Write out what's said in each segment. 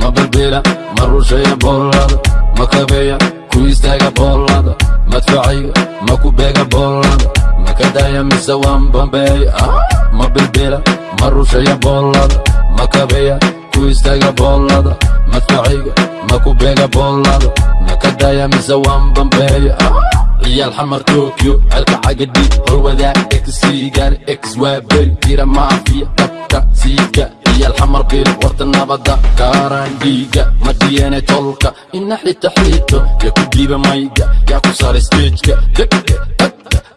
ma bilbila ma rusheeya boolada ma kabeeya ku istaaga boolada madfacayga ma ku beega boolada ma kadaya mise waan bambeeya ma bilbila ma rusheeya boolada ma kabeeya ku istaaga boolada madfacayga ma ku beega boolada ma kadaya mise waan bambeeya xamar tokyo ceelka cagadhi horwadaa exsigaar ex waa beri jira maafiya dabka siidka ciyaal xamar bil warta nabada kaaraan dhiiga ma dhiyene tolka ina xita xito yaa ku dhiiba mayga yaa ku saaray stageka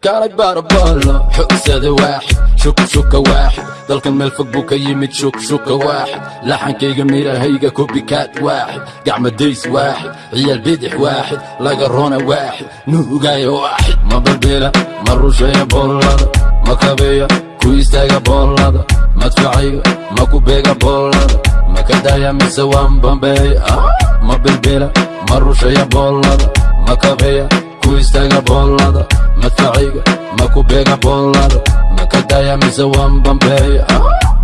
افكارك بارب الله حق سادة واحد شوك شك واحد. ضلك المال فوق بوكي شك شك واحد. لحن كي جميلة هيجا كوبي كات واحد. قاع مديس واحد عيال بيدح واحد. لا قرونة واحد نو جاي واحد. ما بربيلة مرو شيء بولادة. ما كابية كويس تاقة بولادة ما تفعية ما كوبيقة بولادة. ما كدايا مسوان بامبي آه. ما بربيلة مرو شيء بولادة. ما كابية كويس تاقة بولادة matacayga maku beega boonlado makadaya mise waan bambeeya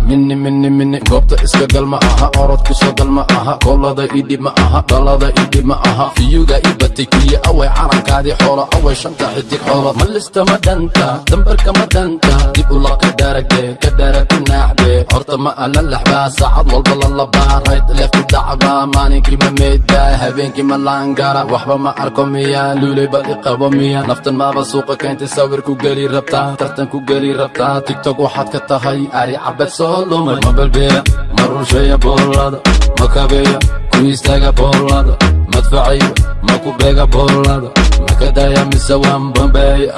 mini mini mini goobta iska gal ma aha orodku soo gal ma aha koolada idhib ma aha dhalada idhib ma aha fiyuga ibatay kuye away calankaadii xoolo away shanta xidig xoolo malista ma dhanta dambarka ma dhanta dib ula ka daragde ka daragti naaxde horta ma ala laxbaa saacad walba lalabaa rayd leefku dhacbaa maalinkii ma meydbaa habeenkii ma laangara waxba ma arko miya luulay badi qabo miya naftan maaba suuqa keentay sawir ku geli rabtaa tartan ku geli rabtaa tiktok waxaad ka tahay ari cabad soo lumay ma balbeeya ma rusheeya boolada ma kabeeya ku istaaga boolada madfacayga ma ku beega boolada ma kadaya mise waan bambeeya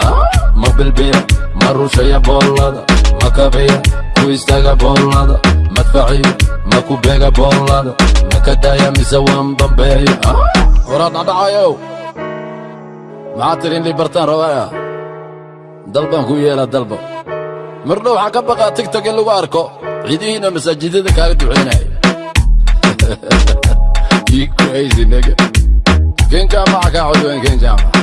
ma bilbeeya boolada ma kabeeya ku istaaga boolada madfacayga ma ku beega boolada ma kadaya mise waan bambeeya waraad dhadhacayow maxaa tiri in libartaan rabaya dalbaan ku yeela dalba waxaa ka baqaa tigtok in lagu arko ciidihiina masaajidada kaaga duceynaya you crazy nigga kenjaamaca kaa codweyn kenjaamaca